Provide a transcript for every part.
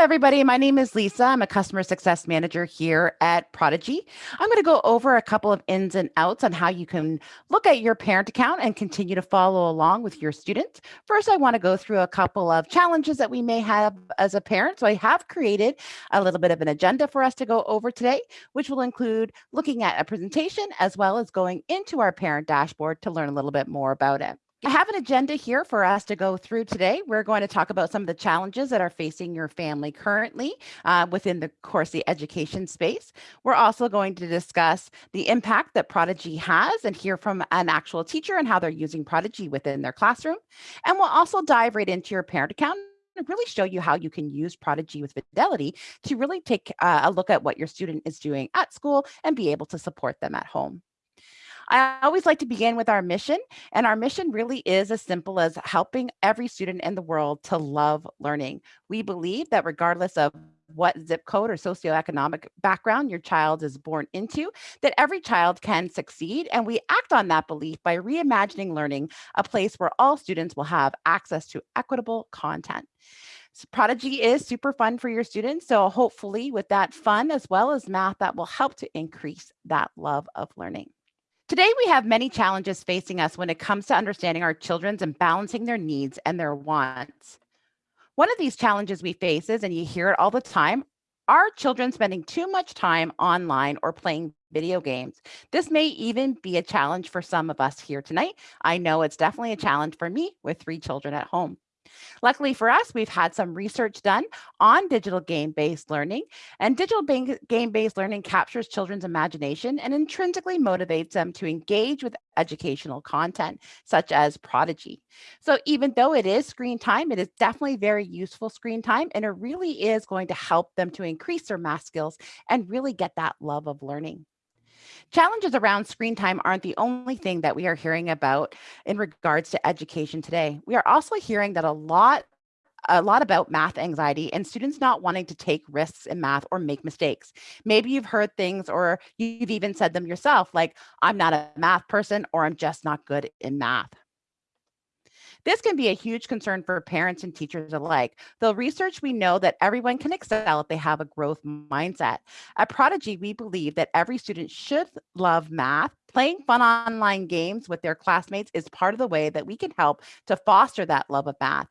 everybody. My name is Lisa. I'm a customer success manager here at Prodigy. I'm going to go over a couple of ins and outs on how you can look at your parent account and continue to follow along with your students. First, I want to go through a couple of challenges that we may have as a parent. So I have created a little bit of an agenda for us to go over today, which will include looking at a presentation as well as going into our parent dashboard to learn a little bit more about it. I have an agenda here for us to go through today. We're going to talk about some of the challenges that are facing your family currently uh, within the Corsi education space. We're also going to discuss the impact that Prodigy has and hear from an actual teacher and how they're using Prodigy within their classroom. And we'll also dive right into your parent account and really show you how you can use Prodigy with Fidelity to really take uh, a look at what your student is doing at school and be able to support them at home. I always like to begin with our mission, and our mission really is as simple as helping every student in the world to love learning. We believe that regardless of what zip code or socioeconomic background your child is born into, that every child can succeed. And we act on that belief by reimagining learning, a place where all students will have access to equitable content. So Prodigy is super fun for your students. So hopefully with that fun as well as math, that will help to increase that love of learning. Today, we have many challenges facing us when it comes to understanding our children's and balancing their needs and their wants. One of these challenges we face is, and you hear it all the time, are children spending too much time online or playing video games? This may even be a challenge for some of us here tonight. I know it's definitely a challenge for me with three children at home. Luckily for us, we've had some research done on digital game-based learning and digital game-based learning captures children's imagination and intrinsically motivates them to engage with educational content such as Prodigy. So even though it is screen time, it is definitely very useful screen time and it really is going to help them to increase their math skills and really get that love of learning. Challenges around screen time aren't the only thing that we are hearing about in regards to education today. We are also hearing that a lot a lot about math anxiety and students not wanting to take risks in math or make mistakes. Maybe you've heard things or you've even said them yourself, like, I'm not a math person or I'm just not good in math. This can be a huge concern for parents and teachers alike. Though research, we know that everyone can excel if they have a growth mindset. At Prodigy, we believe that every student should love math Playing fun online games with their classmates is part of the way that we can help to foster that love of math.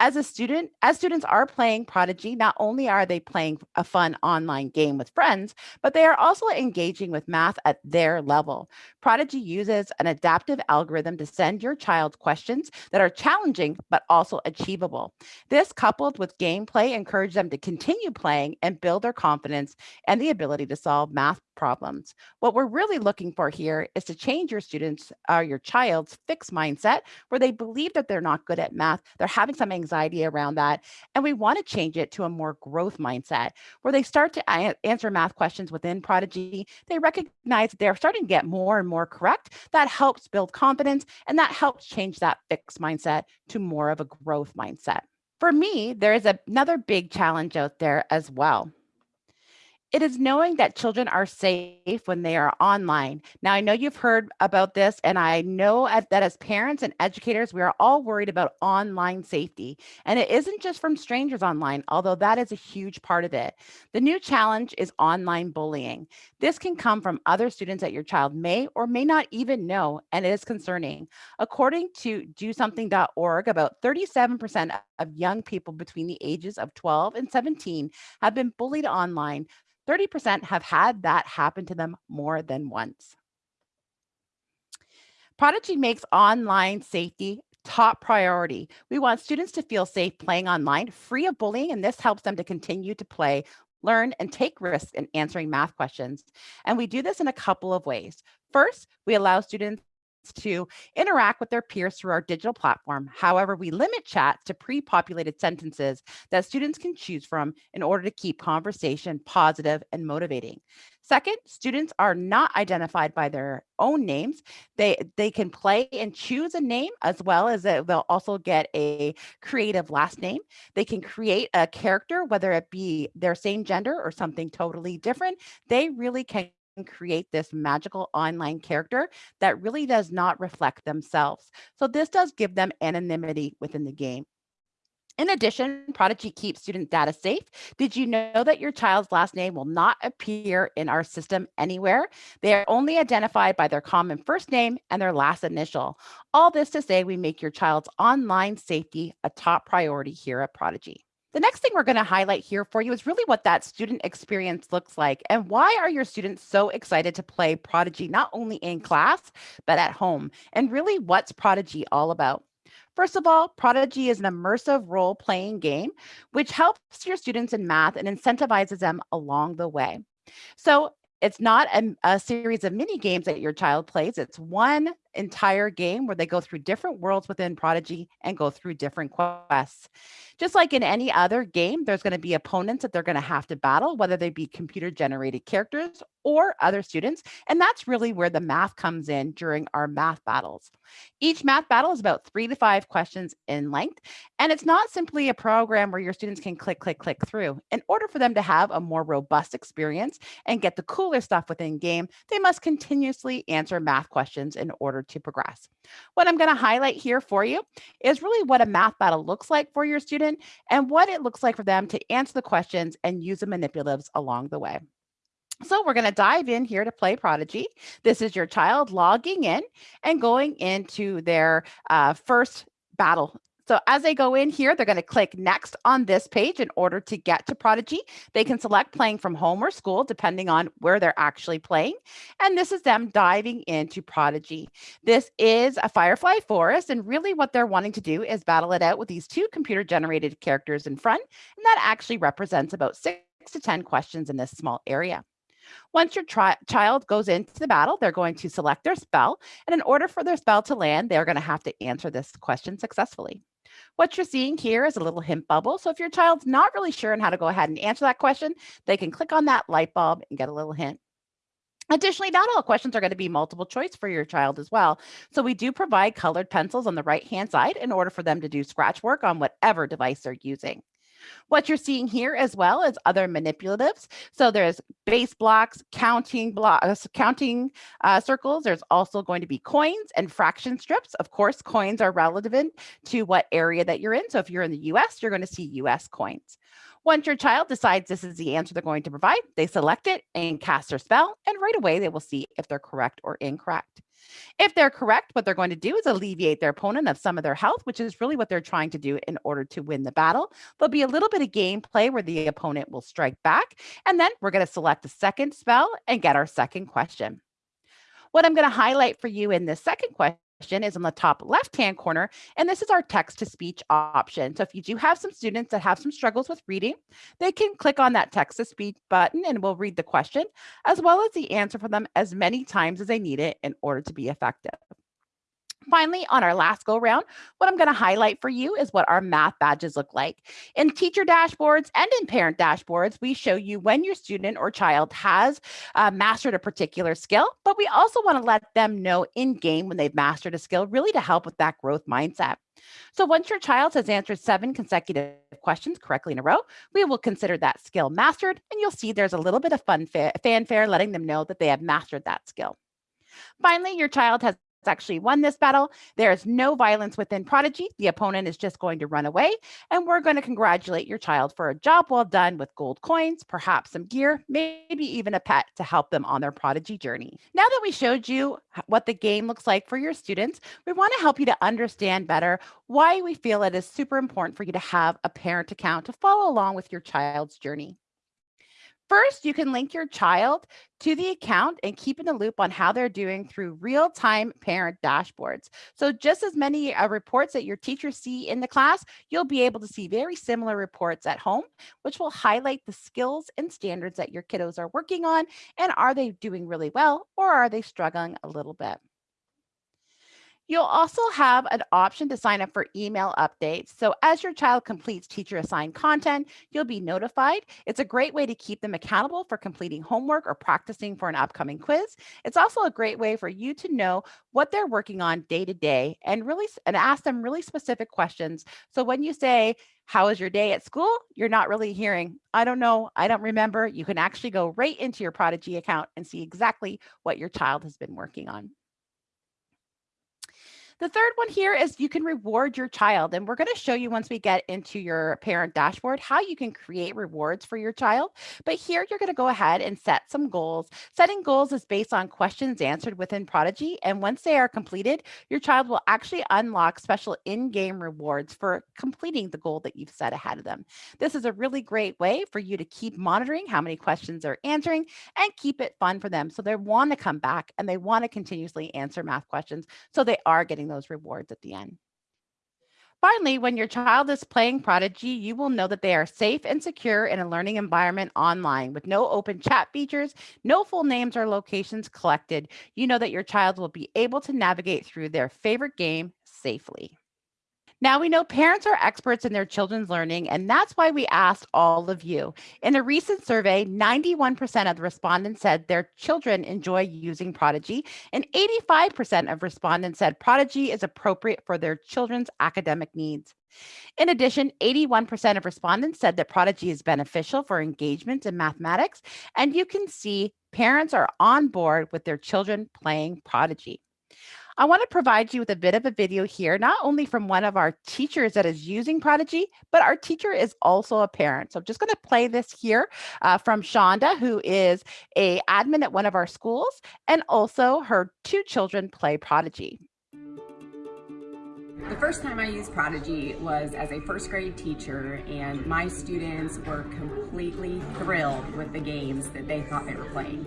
As a student, as students are playing Prodigy, not only are they playing a fun online game with friends, but they are also engaging with math at their level. Prodigy uses an adaptive algorithm to send your child questions that are challenging, but also achievable. This coupled with gameplay encourages them to continue playing and build their confidence and the ability to solve math problems. What we're really looking for here is to change your students or uh, your child's fixed mindset where they believe that they're not good at math, they're having some anxiety around that, and we want to change it to a more growth mindset where they start to answer math questions within Prodigy. They recognize that they're starting to get more and more correct. That helps build confidence and that helps change that fixed mindset to more of a growth mindset. For me, there is another big challenge out there as well. It is knowing that children are safe when they are online. Now, I know you've heard about this, and I know that as parents and educators, we are all worried about online safety. And it isn't just from strangers online, although that is a huge part of it. The new challenge is online bullying. This can come from other students that your child may or may not even know, and it is concerning. According to DoSomething.org, about 37% of young people between the ages of 12 and 17 have been bullied online 30% have had that happen to them more than once. Prodigy makes online safety top priority. We want students to feel safe playing online, free of bullying, and this helps them to continue to play, learn, and take risks in answering math questions. And we do this in a couple of ways. First, we allow students to interact with their peers through our digital platform. However, we limit chats to pre-populated sentences that students can choose from in order to keep conversation positive and motivating. Second, students are not identified by their own names. They, they can play and choose a name as well as they'll also get a creative last name. They can create a character, whether it be their same gender or something totally different. They really can create this magical online character that really does not reflect themselves. So this does give them anonymity within the game. In addition, Prodigy keeps student data safe. Did you know that your child's last name will not appear in our system anywhere? They are only identified by their common first name and their last initial. All this to say we make your child's online safety a top priority here at Prodigy. The next thing we're going to highlight here for you is really what that student experience looks like and why are your students so excited to play Prodigy not only in class, but at home? And really what's Prodigy all about? First of all, Prodigy is an immersive role playing game, which helps your students in math and incentivizes them along the way. So it's not a, a, series of mini games that your child plays. It's one entire game where they go through different worlds within Prodigy and go through different quests. Just like in any other game, there's going to be opponents that they're going to have to battle, whether they be computer generated characters or other students. And that's really where the math comes in during our math battles. Each math battle is about three to five questions in length. And it's not simply a program where your students can click, click, click through. In order for them to have a more robust experience and get the cooler stuff within game, they must continuously answer math questions in order to progress. What I'm going to highlight here for you is really what a math battle looks like for your student and what it looks like for them to answer the questions and use the manipulatives along the way. So we're going to dive in here to Play Prodigy. This is your child logging in and going into their uh, first battle so as they go in here, they're going to click next on this page in order to get to Prodigy. They can select playing from home or school, depending on where they're actually playing. And this is them diving into Prodigy. This is a Firefly Forest. And really what they're wanting to do is battle it out with these two computer generated characters in front. And that actually represents about six to 10 questions in this small area. Once your child goes into the battle, they're going to select their spell. And in order for their spell to land, they're going to have to answer this question successfully. What you're seeing here is a little hint bubble. So if your child's not really sure on how to go ahead and answer that question, they can click on that light bulb and get a little hint. Additionally, not all questions are going to be multiple choice for your child as well. So we do provide colored pencils on the right hand side in order for them to do scratch work on whatever device they're using. What you're seeing here as well is other manipulatives. So there's base blocks, counting blocks, counting uh, circles. There's also going to be coins and fraction strips. Of course, coins are relevant to what area that you're in. So if you're in the US, you're going to see US coins. Once your child decides this is the answer they're going to provide, they select it and cast their spell, and right away they will see if they're correct or incorrect. If they're correct, what they're going to do is alleviate their opponent of some of their health, which is really what they're trying to do in order to win the battle. There'll be a little bit of gameplay where the opponent will strike back, and then we're going to select the second spell and get our second question. What I'm going to highlight for you in this second question is in the top left-hand corner, and this is our text-to-speech option. So if you do have some students that have some struggles with reading, they can click on that text-to-speech button and we'll read the question, as well as the answer for them as many times as they need it in order to be effective. Finally, on our last go round, what I'm going to highlight for you is what our math badges look like. In teacher dashboards and in parent dashboards, we show you when your student or child has uh, mastered a particular skill, but we also want to let them know in game when they've mastered a skill, really to help with that growth mindset. So once your child has answered seven consecutive questions correctly in a row, we will consider that skill mastered, and you'll see there's a little bit of fun fanfare letting them know that they have mastered that skill. Finally, your child has actually won this battle. There is no violence within Prodigy. The opponent is just going to run away. And we're going to congratulate your child for a job well done with gold coins, perhaps some gear, maybe even a pet to help them on their Prodigy journey. Now that we showed you what the game looks like for your students, we want to help you to understand better why we feel it is super important for you to have a parent account to follow along with your child's journey. First, you can link your child to the account and keep in the loop on how they're doing through real-time parent dashboards. So just as many uh, reports that your teachers see in the class, you'll be able to see very similar reports at home, which will highlight the skills and standards that your kiddos are working on. And are they doing really well or are they struggling a little bit? You'll also have an option to sign up for email updates. So as your child completes teacher assigned content, you'll be notified. It's a great way to keep them accountable for completing homework or practicing for an upcoming quiz. It's also a great way for you to know what they're working on day to day and really and ask them really specific questions. So when you say, how was your day at school? You're not really hearing, I don't know, I don't remember. You can actually go right into your Prodigy account and see exactly what your child has been working on. The third one here is you can reward your child. And we're going to show you once we get into your parent dashboard how you can create rewards for your child. But here you're going to go ahead and set some goals. Setting goals is based on questions answered within Prodigy. And once they are completed, your child will actually unlock special in-game rewards for completing the goal that you've set ahead of them. This is a really great way for you to keep monitoring how many questions they're answering and keep it fun for them. So they want to come back and they want to continuously answer math questions. So they are getting those rewards at the end. Finally, when your child is playing Prodigy, you will know that they are safe and secure in a learning environment online with no open chat features, no full names or locations collected. You know that your child will be able to navigate through their favorite game safely. Now we know parents are experts in their children's learning, and that's why we asked all of you. In a recent survey, 91% of the respondents said their children enjoy using Prodigy, and 85% of respondents said Prodigy is appropriate for their children's academic needs. In addition, 81% of respondents said that Prodigy is beneficial for engagement in mathematics, and you can see parents are on board with their children playing Prodigy. I want to provide you with a bit of a video here, not only from one of our teachers that is using Prodigy, but our teacher is also a parent. So I'm just going to play this here uh, from Shonda, who is a admin at one of our schools, and also her two children play Prodigy. The first time I used Prodigy was as a first grade teacher and my students were completely thrilled with the games that they thought they were playing.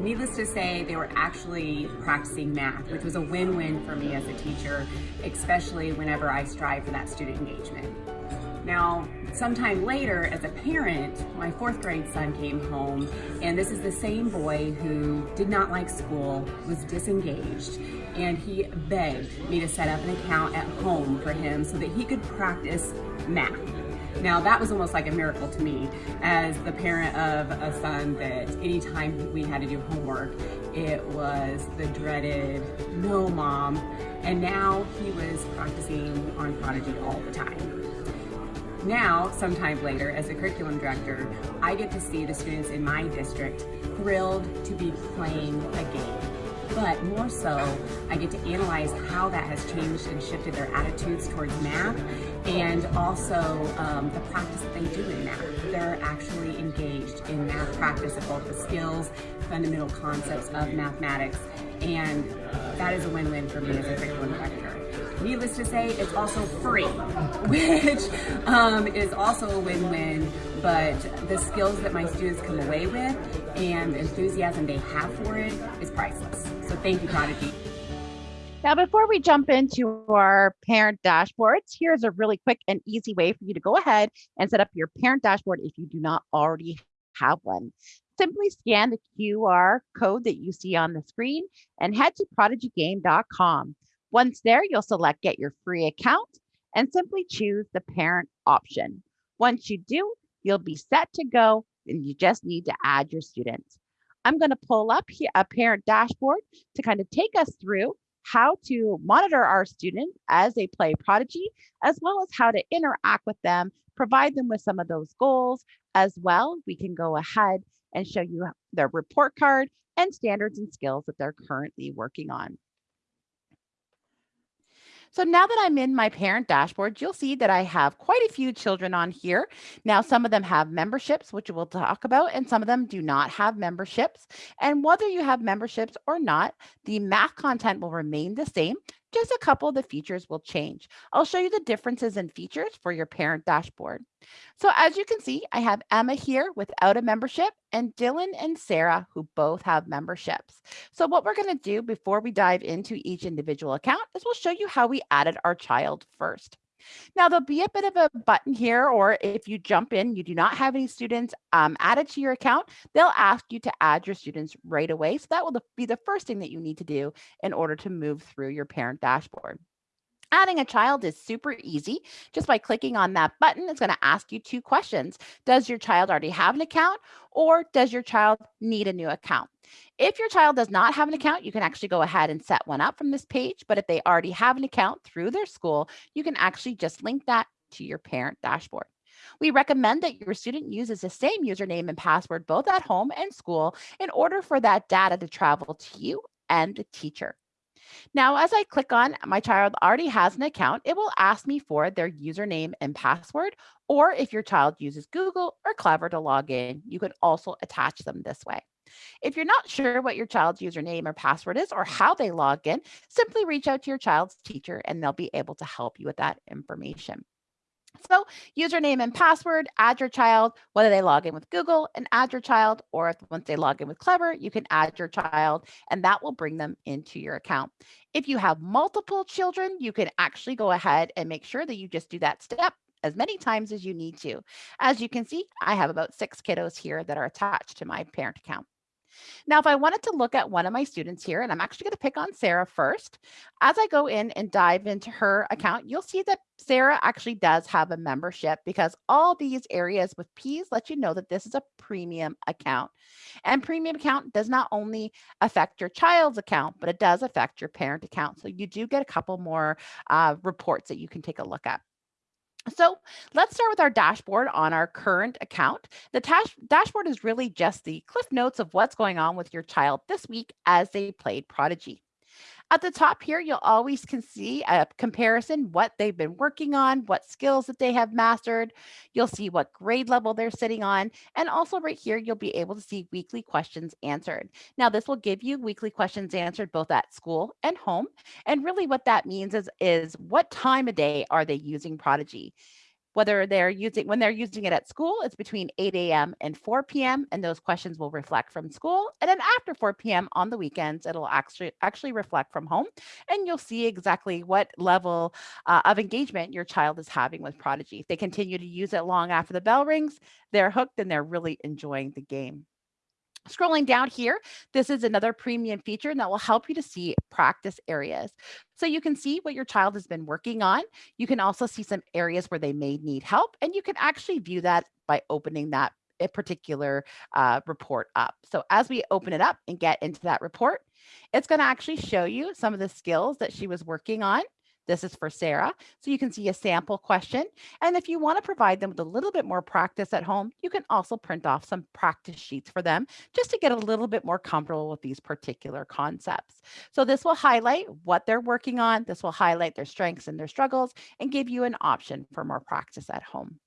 Needless to say, they were actually practicing math, which was a win-win for me as a teacher, especially whenever I strive for that student engagement. Now, sometime later, as a parent, my fourth grade son came home, and this is the same boy who did not like school, was disengaged, and he begged me to set up an account at home for him so that he could practice math. Now that was almost like a miracle to me as the parent of a son that anytime we had to do homework, it was the dreaded, no mom, and now he was practicing on Prodigy all the time. Now, sometime later, as a curriculum director, I get to see the students in my district thrilled to be playing a game. But more so, I get to analyze how that has changed and shifted their attitudes towards math and also um, the practice that they do in math. They're actually engaged in math practice of both the skills, fundamental concepts of mathematics, and that is a win-win for me as a curriculum director. Needless to say, it's also free, which um, is also a win-win, but the skills that my students come away with and the enthusiasm they have for it is priceless. So thank you, Prodigy. Now, before we jump into our parent dashboards, here's a really quick and easy way for you to go ahead and set up your parent dashboard if you do not already have one. Simply scan the QR code that you see on the screen and head to prodigygame.com. Once there, you'll select get your free account and simply choose the parent option. Once you do, you'll be set to go and you just need to add your students. I'm going to pull up a parent dashboard to kind of take us through how to monitor our students as they play Prodigy, as well as how to interact with them, provide them with some of those goals as well. We can go ahead and show you their report card and standards and skills that they're currently working on. So now that I'm in my parent dashboard, you'll see that I have quite a few children on here. Now, some of them have memberships, which we'll talk about, and some of them do not have memberships. And whether you have memberships or not, the math content will remain the same. Just a couple of the features will change. I'll show you the differences in features for your parent dashboard. So as you can see, I have Emma here without a membership and Dylan and Sarah who both have memberships. So what we're gonna do before we dive into each individual account is we'll show you how we added our child first. Now there'll be a bit of a button here, or if you jump in, you do not have any students um, added to your account, they'll ask you to add your students right away. So that will be the first thing that you need to do in order to move through your parent dashboard. Adding a child is super easy. Just by clicking on that button, it's going to ask you two questions. Does your child already have an account or does your child need a new account? If your child does not have an account, you can actually go ahead and set one up from this page. But if they already have an account through their school, you can actually just link that to your parent dashboard. We recommend that your student uses the same username and password both at home and school in order for that data to travel to you and the teacher. Now, as I click on my child already has an account, it will ask me for their username and password, or if your child uses Google or Clever to log in, you can also attach them this way. If you're not sure what your child's username or password is or how they log in, simply reach out to your child's teacher and they'll be able to help you with that information. So username and password, add your child, whether they log in with Google and add your child, or if once they log in with Clever, you can add your child and that will bring them into your account. If you have multiple children, you can actually go ahead and make sure that you just do that step as many times as you need to. As you can see, I have about six kiddos here that are attached to my parent account. Now, if I wanted to look at one of my students here, and I'm actually going to pick on Sarah first, as I go in and dive into her account, you'll see that Sarah actually does have a membership because all these areas with P's let you know that this is a premium account. And premium account does not only affect your child's account, but it does affect your parent account. So you do get a couple more uh, reports that you can take a look at. So let's start with our dashboard on our current account. The dash dashboard is really just the cliff notes of what's going on with your child this week as they played Prodigy. At the top here, you'll always can see a comparison, what they've been working on, what skills that they have mastered. You'll see what grade level they're sitting on. And also right here, you'll be able to see weekly questions answered. Now, this will give you weekly questions answered both at school and home. And really what that means is, is what time of day are they using Prodigy? Whether they're using when they're using it at school it's between 8 a.m and 4 p.m and those questions will reflect from school. And then after 4 p.m on the weekends it'll actually actually reflect from home and you'll see exactly what level uh, of engagement your child is having with prodigy. If they continue to use it long after the bell rings they're hooked and they're really enjoying the game Scrolling down here, this is another premium feature that will help you to see practice areas. So you can see what your child has been working on. You can also see some areas where they may need help, and you can actually view that by opening that a particular uh, report up. So as we open it up and get into that report, it's going to actually show you some of the skills that she was working on. This is for Sarah. So you can see a sample question. And if you want to provide them with a little bit more practice at home, you can also print off some practice sheets for them just to get a little bit more comfortable with these particular concepts. So this will highlight what they're working on. This will highlight their strengths and their struggles and give you an option for more practice at home.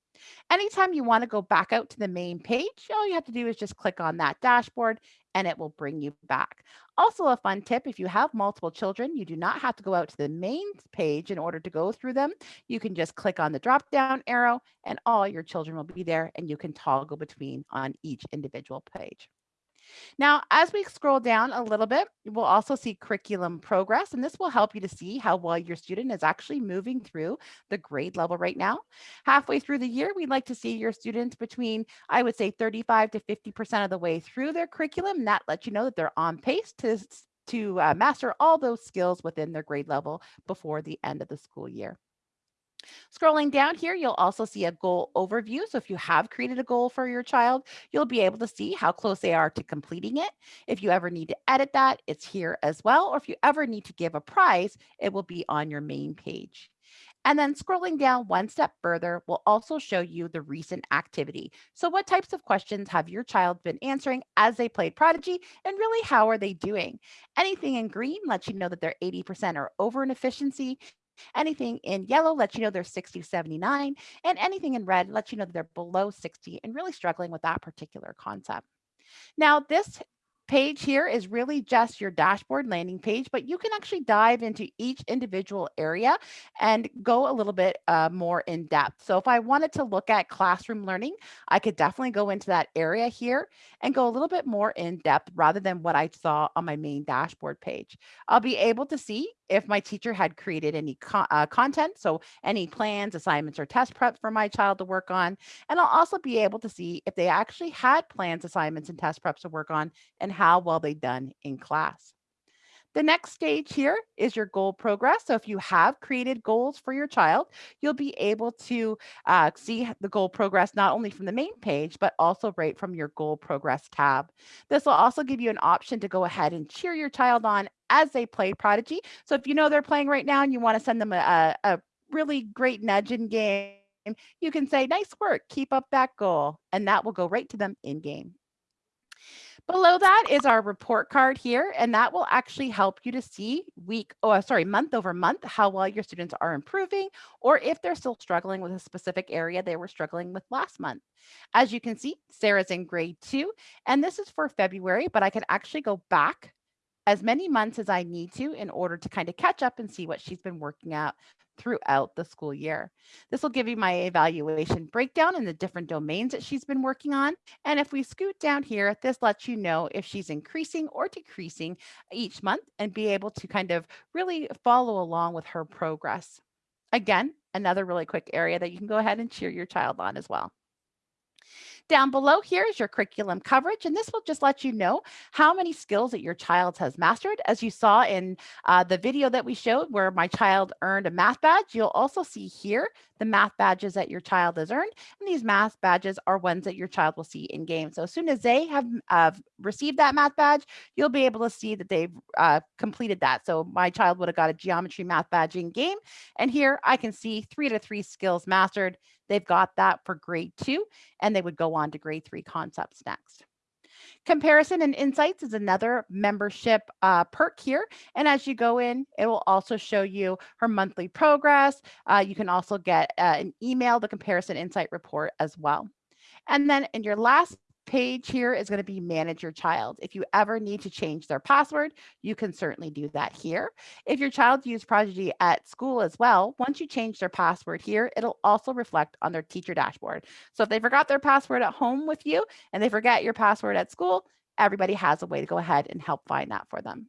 Anytime you want to go back out to the main page, all you have to do is just click on that dashboard and it will bring you back. Also a fun tip, if you have multiple children, you do not have to go out to the main page in order to go through them. You can just click on the drop down arrow and all your children will be there and you can toggle between on each individual page. Now, as we scroll down a little bit, we'll also see curriculum progress, and this will help you to see how well your student is actually moving through the grade level right now. Halfway through the year, we'd like to see your students between, I would say 35 to 50% of the way through their curriculum. And that lets you know that they're on pace to, to uh, master all those skills within their grade level before the end of the school year. Scrolling down here, you'll also see a goal overview. So if you have created a goal for your child, you'll be able to see how close they are to completing it. If you ever need to edit that, it's here as well. Or if you ever need to give a prize, it will be on your main page. And then scrolling down one step further will also show you the recent activity. So what types of questions have your child been answering as they played Prodigy and really how are they doing? Anything in green lets you know that they're 80% or over in efficiency. Anything in yellow lets you know they're 60 79, and anything in red lets you know that they're below 60 and really struggling with that particular concept. Now, this page here is really just your dashboard landing page, but you can actually dive into each individual area and go a little bit uh, more in depth. So if I wanted to look at classroom learning, I could definitely go into that area here and go a little bit more in depth rather than what I saw on my main dashboard page. I'll be able to see if my teacher had created any co uh, content, so any plans, assignments, or test prep for my child to work on. And I'll also be able to see if they actually had plans, assignments, and test preps to work on and how well they've done in class. The next stage here is your goal progress. So if you have created goals for your child, you'll be able to uh, see the goal progress not only from the main page, but also right from your goal progress tab. This will also give you an option to go ahead and cheer your child on as they play Prodigy. So if you know they're playing right now and you want to send them a, a really great nudge in game, you can say, nice work, keep up that goal. And that will go right to them in game. Below that is our report card here, and that will actually help you to see week, oh, sorry, month over month, how well your students are improving, or if they're still struggling with a specific area they were struggling with last month. As you can see, Sarah's in grade two, and this is for February, but I can actually go back as many months as I need to in order to kind of catch up and see what she's been working at throughout the school year. This will give you my evaluation breakdown in the different domains that she's been working on. And if we scoot down here, this lets you know if she's increasing or decreasing each month and be able to kind of really follow along with her progress. Again, another really quick area that you can go ahead and cheer your child on as well. Down below here is your curriculum coverage, and this will just let you know how many skills that your child has mastered. As you saw in uh, the video that we showed where my child earned a math badge, you'll also see here the math badges that your child has earned. And these math badges are ones that your child will see in game. So as soon as they have uh, received that math badge, you'll be able to see that they've uh, completed that. So my child would have got a geometry math badge in game. And here I can see three to three skills mastered. They've got that for grade two, and they would go on to grade three concepts next. Comparison and Insights is another membership uh, perk here. And as you go in, it will also show you her monthly progress. Uh, you can also get uh, an email, the Comparison Insight report as well. And then in your last page here is going to be manage your child. If you ever need to change their password, you can certainly do that here. If your child used Prodigy at school as well, once you change their password here, it'll also reflect on their teacher dashboard. So if they forgot their password at home with you and they forget your password at school, everybody has a way to go ahead and help find that for them.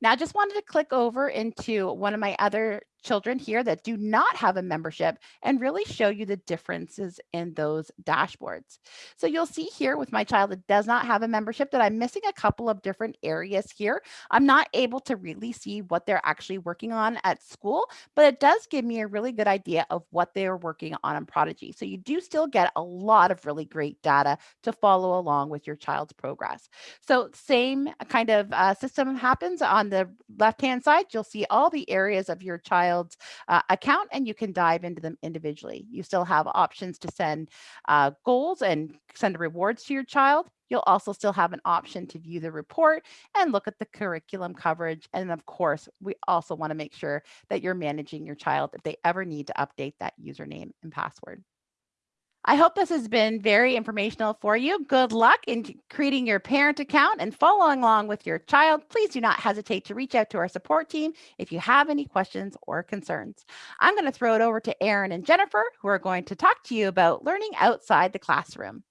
Now, I just wanted to click over into one of my other children here that do not have a membership and really show you the differences in those dashboards. So you'll see here with my child that does not have a membership that I'm missing a couple of different areas here. I'm not able to really see what they're actually working on at school, but it does give me a really good idea of what they're working on in Prodigy. So you do still get a lot of really great data to follow along with your child's progress. So same kind of uh, system happens on the left-hand side. You'll see all the areas of your child's uh, account and you can dive into them individually. You still have options to send uh, goals and send rewards to your child. You'll also still have an option to view the report and look at the curriculum coverage. And of course, we also want to make sure that you're managing your child if they ever need to update that username and password. I hope this has been very informational for you. Good luck in creating your parent account and following along with your child. Please do not hesitate to reach out to our support team if you have any questions or concerns. I'm going to throw it over to Aaron and Jennifer, who are going to talk to you about learning outside the classroom.